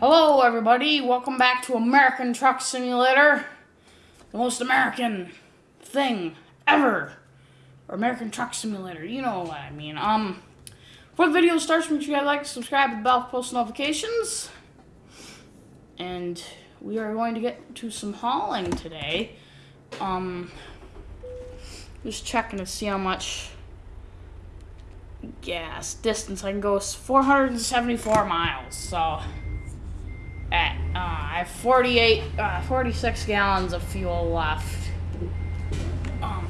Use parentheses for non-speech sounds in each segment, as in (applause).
Hello, everybody. Welcome back to American Truck Simulator, the most American thing ever. Or American Truck Simulator. You know what I mean. Um, before the video starts, make sure you like, subscribe, and bell for post notifications. And we are going to get to some hauling today. Um, just checking to see how much gas distance I can go. 474 miles. So at uh, I have 48, uh, 46 gallons of fuel left. Um,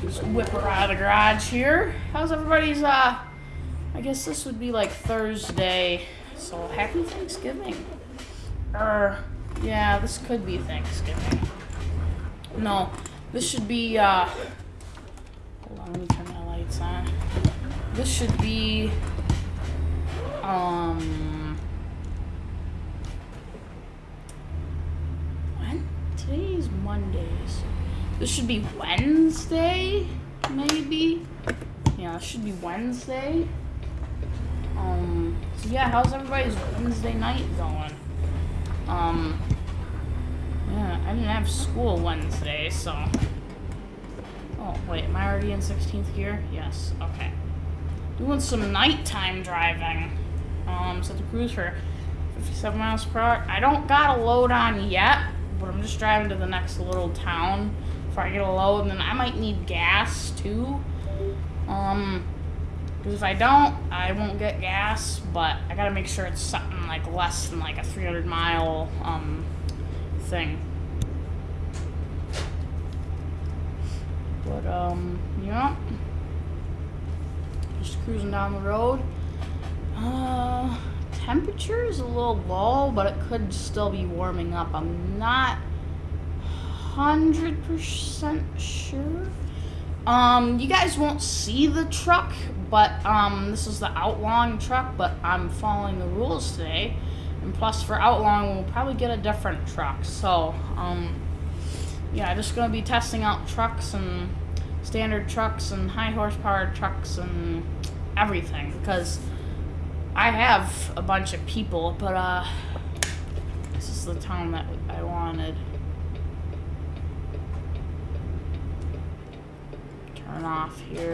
just whip her out of the garage here. How's everybody's? Uh, I guess this would be like Thursday. So happy Thanksgiving. Or yeah, this could be Thanksgiving. No, this should be. Uh, hold on, let me turn my lights on. This should be. Um. Today's Mondays. This should be Wednesday, maybe. Yeah, it should be Wednesday. Um. So yeah, how's everybody's Wednesday night going? Um. Yeah, I didn't have school Wednesday, so. Oh, wait, am I already in 16th gear? Yes, okay. Doing some nighttime driving. Um, set the cruise for 57 miles per hour. I don't got a load on yet, but I'm just driving to the next little town before I get a load, and then I might need gas too. Um, because if I don't, I won't get gas, but I gotta make sure it's something like less than like a 300 mile, um, thing. But, um, yeah. Just cruising down the road. Uh, temperature is a little low, but it could still be warming up. I'm not 100% sure. Um, you guys won't see the truck, but, um, this is the outlawing truck, but I'm following the rules today. And plus, for outlawing, we'll probably get a different truck. So, um, yeah, I'm just gonna be testing out trucks and standard trucks and high horsepower trucks and everything because I have a bunch of people, but uh, this is the town that I wanted. Turn off here.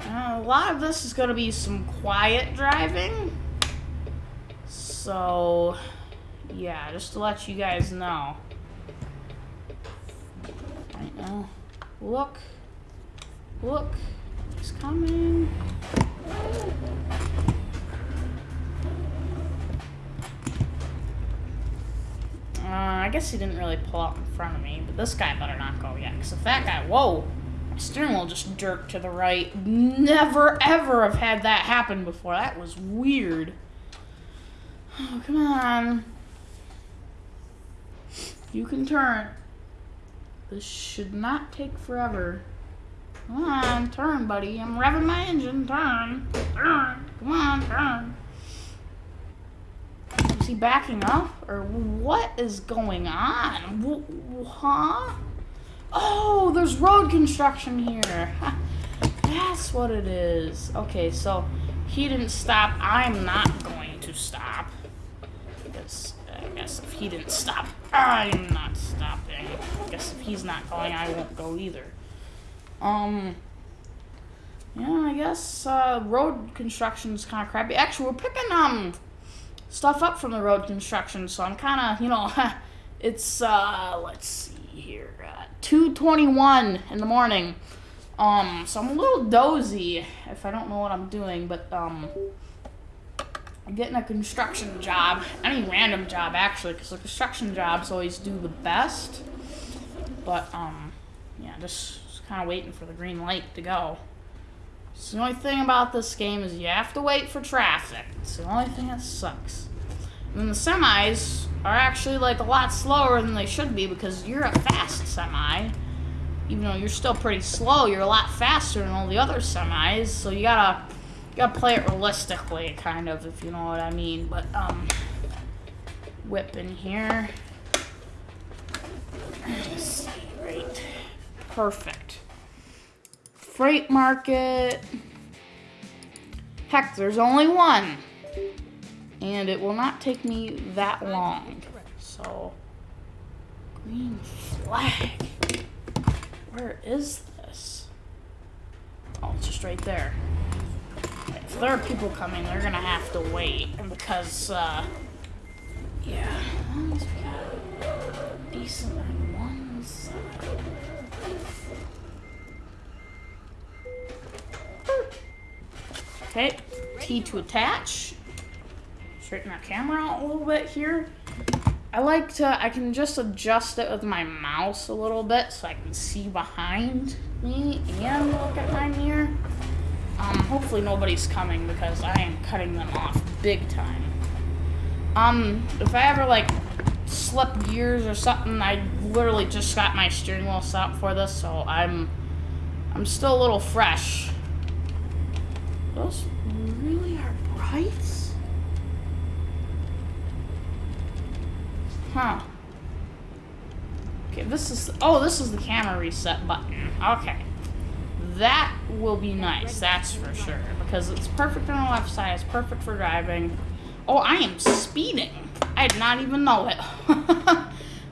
Uh, a lot of this is going to be some quiet driving. So, yeah, just to let you guys know. Right now. Look. Look. He's coming. Uh, I guess he didn't really pull out in front of me, but this guy better not go yet. Because if that guy, whoa, steering wheel just jerked to the right. Never ever have had that happen before. That was weird. Oh, come on. You can turn. This should not take forever. Come on, turn, buddy. I'm revving my engine. Turn. Turn. Come on, turn. Is he backing up? Or what is going on? Huh? Oh, there's road construction here. (laughs) That's what it is. Okay, so he didn't stop. I'm not going to stop. I guess if he didn't stop, I'm not stopping. I guess if he's not going, I won't go either. Um, yeah, I guess uh, road construction is kind of crappy. Actually, we're picking um stuff up from the road construction, so I'm kind of, you know, (laughs) it's, uh, let's see here, uh, 2.21 in the morning. Um, so I'm a little dozy if I don't know what I'm doing, but, um, getting a construction job, any random job actually, because the construction jobs always do the best. But, um, yeah, just, just kind of waiting for the green light to go. So the only thing about this game is you have to wait for traffic. It's the only thing that sucks. And then the semis are actually like a lot slower than they should be because you're a fast semi. Even though you're still pretty slow, you're a lot faster than all the other semis. So you gotta you gotta play it realistically, kind of, if you know what I mean. But um, whip in here. Right, perfect. freight market. Heck, there's only one. And it will not take me that long. So, green flag. Where is this? Oh, it's just right there. If there are people coming, they're gonna have to wait. Because, uh, yeah. Okay, T to attach. Straighten our camera out a little bit here. I like to, I can just adjust it with my mouse a little bit so I can see behind me and look at my mirror. Um, hopefully nobody's coming because I am cutting them off big time. Um, if I ever like slip gears or something, I literally just got my steering wheel set up for this, so I'm, I'm still a little fresh. Those really are brights? Huh. Okay, this is, oh, this is the camera reset button. Okay. That will be nice, that's for sure. Because it's perfect on the left side, it's perfect for driving. Oh, I am speeding. I did not even know it. (laughs)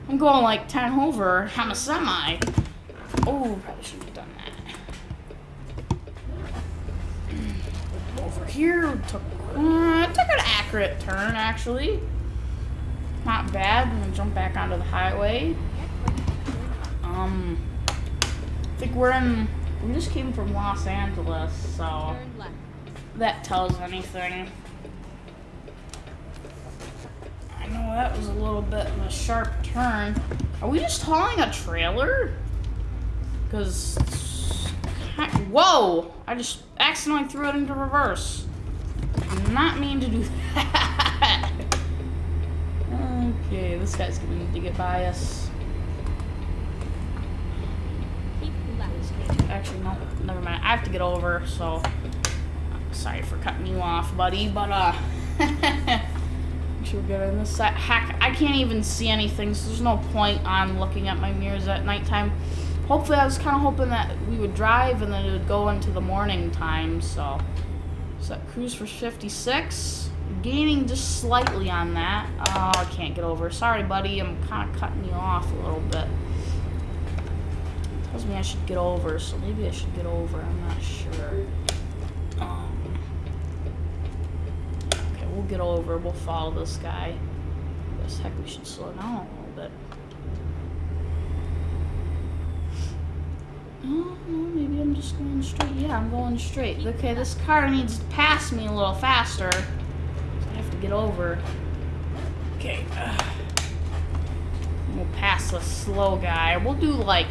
I'm going like 10 over. I'm a semi. Oh, probably shouldn't have done that. Over here, took, uh, took an accurate turn, actually. Not bad. I'm gonna jump back onto the highway. Um, I think we're in, we just came from Los Angeles, so that tells anything. I know that was a little bit of a sharp turn. Are we just hauling a trailer? Because, whoa! I just accidentally threw it into reverse. Did not mean to do (laughs) that. okay, this guy's gonna need to get by us. Actually, no, never mind. I have to get over, so sorry for cutting you off, buddy, but uh, sure good on this side. Heck, I can't even see anything, so there's no point on looking at my mirrors at nighttime. Hopefully, I was kind of hoping that we would drive and then it would go into the morning time, so. Set cruise for 56. Gaining just slightly on that. Oh, I can't get over. Sorry, buddy, I'm kind of cutting you off a little bit. Tells me I should get over, so maybe I should get over. I'm not sure. Um, okay, we'll get over. We'll follow this guy. I guess heck we should slow down a little bit. Oh, no, maybe I'm just going straight. Yeah, I'm going straight. Okay, this car needs to pass me a little faster. So I have to get over. Okay. Uh, we'll pass the slow guy. We'll do like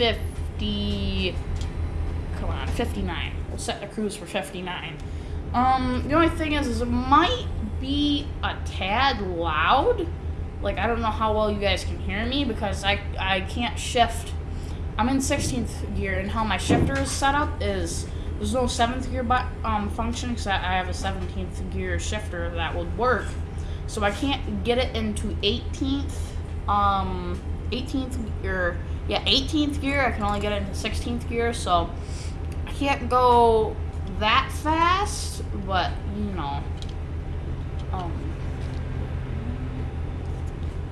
50... Come on, 59. We'll set the cruise for 59. Um, the only thing is, is it might be a tad loud. Like, I don't know how well you guys can hear me because I, I can't shift. I'm in 16th gear, and how my shifter is set up is there's no 7th gear but, um, function because I have a 17th gear shifter that would work. So I can't get it into 18th, um, 18th gear, yeah, 18th gear. I can only get it into 16th gear, so I can't go that fast, but, you know, um,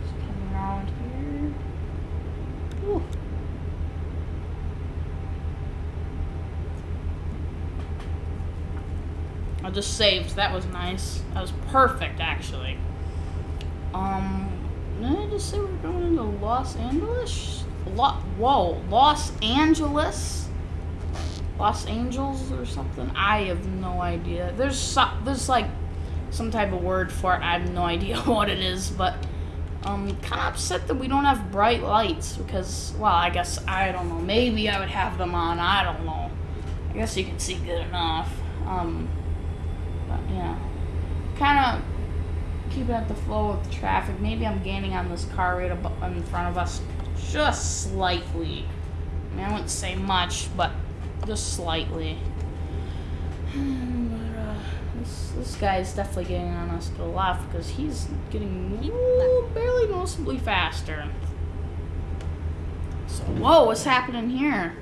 just coming around here. Ooh. I just saved. That was nice. That was perfect, actually. Um, did I just say we're going into Los Angeles? Lo Whoa, Los Angeles? Los Angeles or something? I have no idea. There's so, there's like some type of word for it. I have no (laughs) idea what it is, but I'm kind of upset that we don't have bright lights because, well, I guess I don't know. Maybe I would have them on. I don't know. I guess you can see good enough. Um, but yeah, kind of keeping up the flow of the traffic. Maybe I'm gaining on this car right in front of us just slightly. I mean, I wouldn't say much, but just slightly. (sighs) but, uh, this, this guy is definitely getting on us to the left because he's getting barely noticeably faster. So, whoa, what's happening here?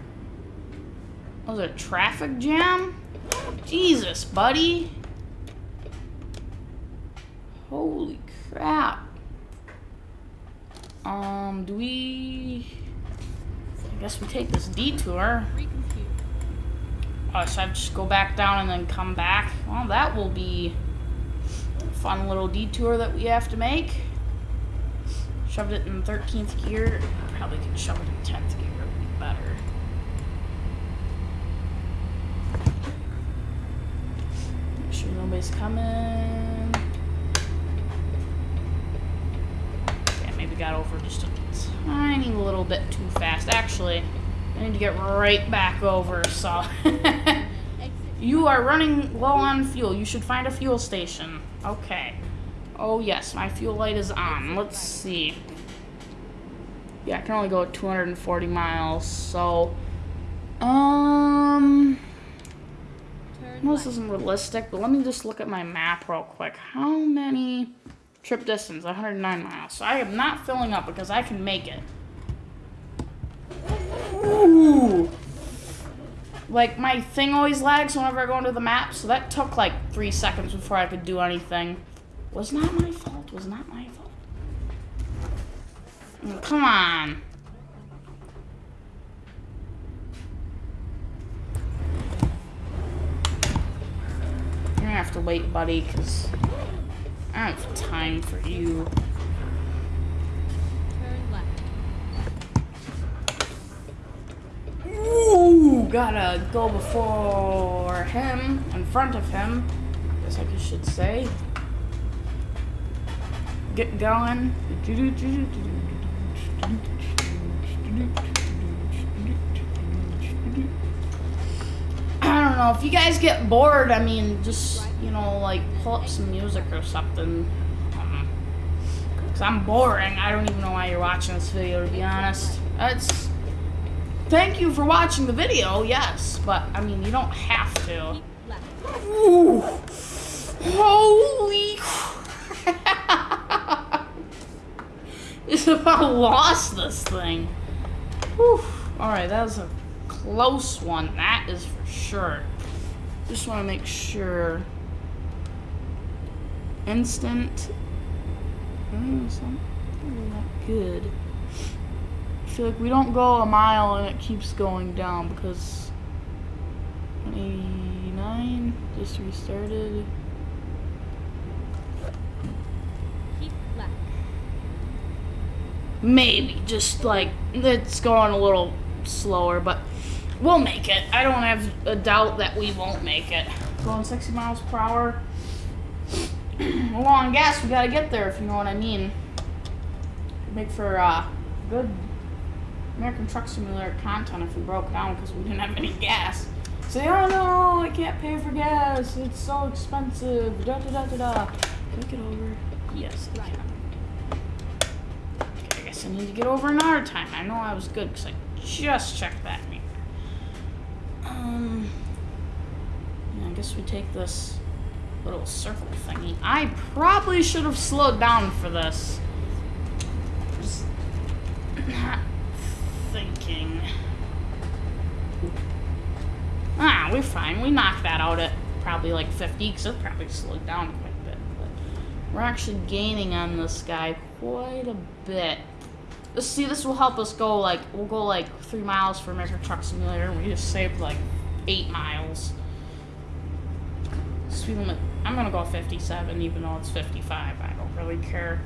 Was it a traffic jam? Jesus, buddy. Holy crap. Um, do we... I guess we take this detour. Oh, so I just go back down and then come back? Well, that will be a fun little detour that we have to make. Shoved it in 13th gear. Probably could shove it in 10th gear. It would be better. Make sure nobody's coming. Okay, maybe got over just a tiny little bit too fast. Actually, I need to get right back over, so... (laughs) you are running low on fuel. You should find a fuel station. Okay. Oh, yes, my fuel light is on. Let's see. Yeah, I can only go 240 miles, so... Um... This isn't realistic, but let me just look at my map real quick. How many... Trip distance, 109 miles. So I am not filling up because I can make it. Ooh. Like, my thing always lags whenever I go into the map, so that took like three seconds before I could do anything. Was not my fault, was not my fault. Oh, come on. You're gonna have to wait, buddy, because I don't have time for you. Ooh, gotta go before him, in front of him, guess I should say. Get going. I don't know, if you guys get bored, I mean, just, you know, like, pull up some music or something. Because I'm boring. I don't even know why you're watching this video, to be honest. That's... Thank you for watching the video, yes, but, I mean, you don't have to. Ooh. Holy crap. (laughs) It's about lost this thing. Alright, that was a close one. That is for sure. Just want to make sure. Instant. Mm, something not good. I feel like we don't go a mile and it keeps going down because 89 just restarted. Maybe just like it's going a little slower, but we'll make it. I don't have a doubt that we won't make it. Going 60 miles per hour. Low on gas, we gotta get there if you know what I mean. Make for uh, good American Truck Simulator content if we broke down because we didn't have any gas. Say, oh no, I can't pay for gas. It's so expensive. Da da da da da. Can I get over? Yes, I can. Okay, I guess I need to get over another time. I know I was good because I just checked that meter. Um, I guess we take this little circle thingy. I probably should have slowed down for this. Just not (clears throat) thinking. Ah, we're fine. We knocked that out at probably like 50 because it probably slowed down quite a bit. But we're actually gaining on this guy quite a bit. Let's see, this will help us go like, we'll go like three miles for American Truck Simulator and we just saved like eight miles. Speed limit, I'm gonna go 57 even though it's 55. I don't really care.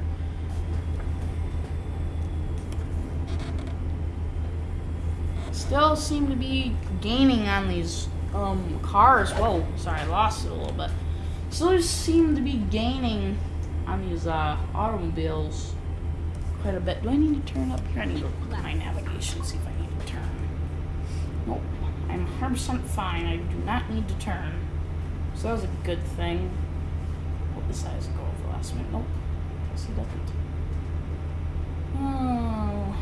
Still seem to be gaining on these um, cars. Whoa, sorry, I lost it a little bit. Still seem to be gaining on these uh, automobiles quite a bit. Do I need to turn up here? I need to look at my navigation, see if I need to turn. Nope. I'm 100% fine. I do not need to turn. So that was a good thing. Hope this size go over last minute. Nope. Guess he doesn't. Oh.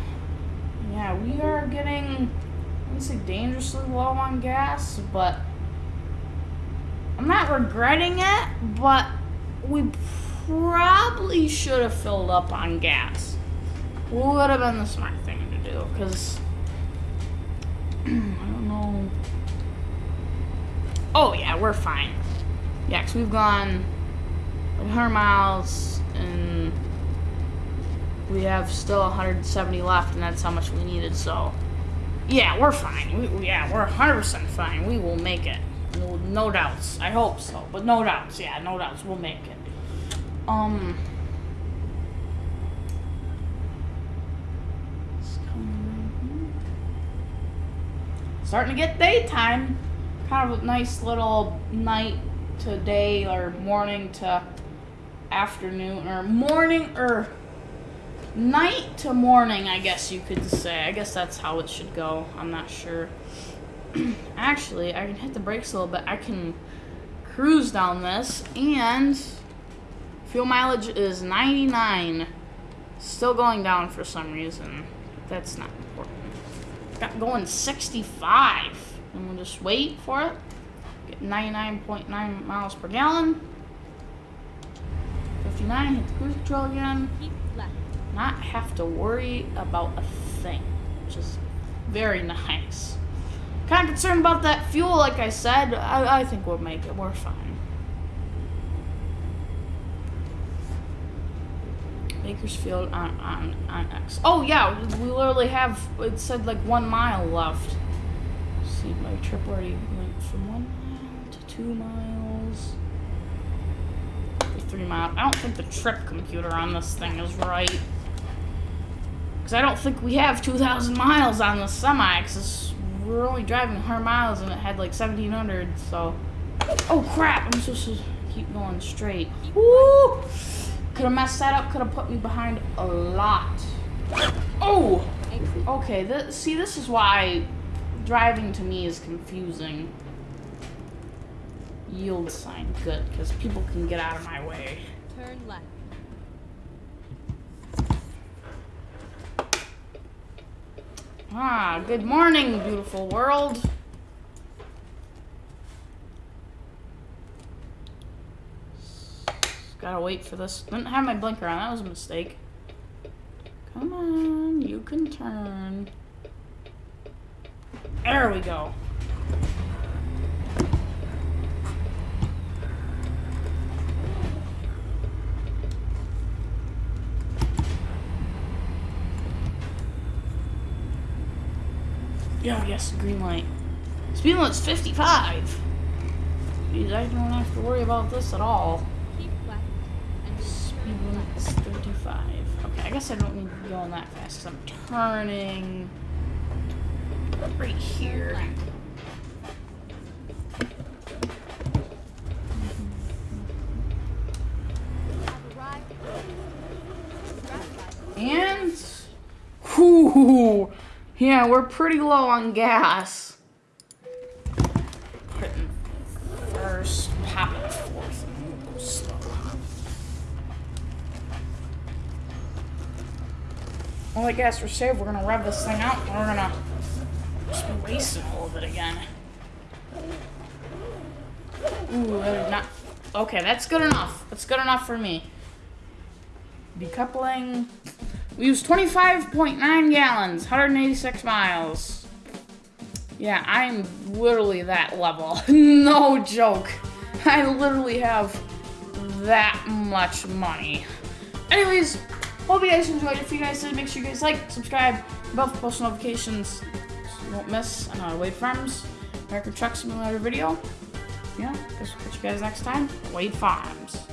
Yeah, we are getting, I would say dangerously low on gas, but I'm not regretting it, but we probably should have filled up on gas. Would have been the smart thing to do, because (clears throat) I Oh, yeah, we're fine. Yeah, because we've gone 100 miles and we have still 170 left, and that's how much we needed, so yeah, we're fine. We, yeah, we're 100% fine. We will make it. No doubts. I hope so, but no doubts. Yeah, no doubts. We'll make it. Um. Starting to get daytime. Kind of a nice little night to day or morning to afternoon or morning or night to morning, I guess you could say. I guess that's how it should go. I'm not sure. (clears throat) Actually, I can hit the brakes a little bit. I can cruise down this and fuel mileage is 99. Still going down for some reason. That's not. Got going 65. And we'll just wait for it. Get 99.9 miles per gallon. 59, hit the cruise control again. Not have to worry about a thing, which is very (laughs) nice. Kind of concerned about that fuel, like I said. I, I think we'll make it. We're fine. Bakersfield on, on, on X. Oh, yeah, we literally have, it said like one mile left. see, my trip already went from one mile to two miles. Three miles. I don't think the trip computer on this thing is right. Because I don't think we have 2,000 miles on the semi, because we're only driving 100 miles and it had like 1,700, so... Oh, crap! I'm supposed to keep going straight. Woo! Could have messed that up, could have put me behind a lot. Oh! Okay, th see, this is why driving to me is confusing. Yield sign, good, because people can get out of my way. Turn left. Ah, good morning, beautiful world. Gotta wait for this. Didn't have my blinker on. That was a mistake. Come on, you can turn. There we go. Yeah, yes, green light. Speed limit's 55. Jeez, I don't have to worry about this at all. 55. Okay, I guess I don't need to be going that fast because I'm turning right here. And, whoo, yeah, we're pretty low on gas. First. Well, I guess we're saved. We're gonna rev this thing out. and We're gonna just be wasting a little bit again. Ooh, not. Okay, that's good enough. That's good enough for me. Decoupling. We used 25.9 gallons, 186 miles. Yeah, I'm literally that level. (laughs) no joke. I literally have that much money. Anyways, hope you guys enjoyed. It. If you guys did, make sure you guys like, subscribe, bell for post notifications so you won't miss another Wade Farms American Truck Simulator video. Yeah, guess we'll catch you guys next time. Wade Farms.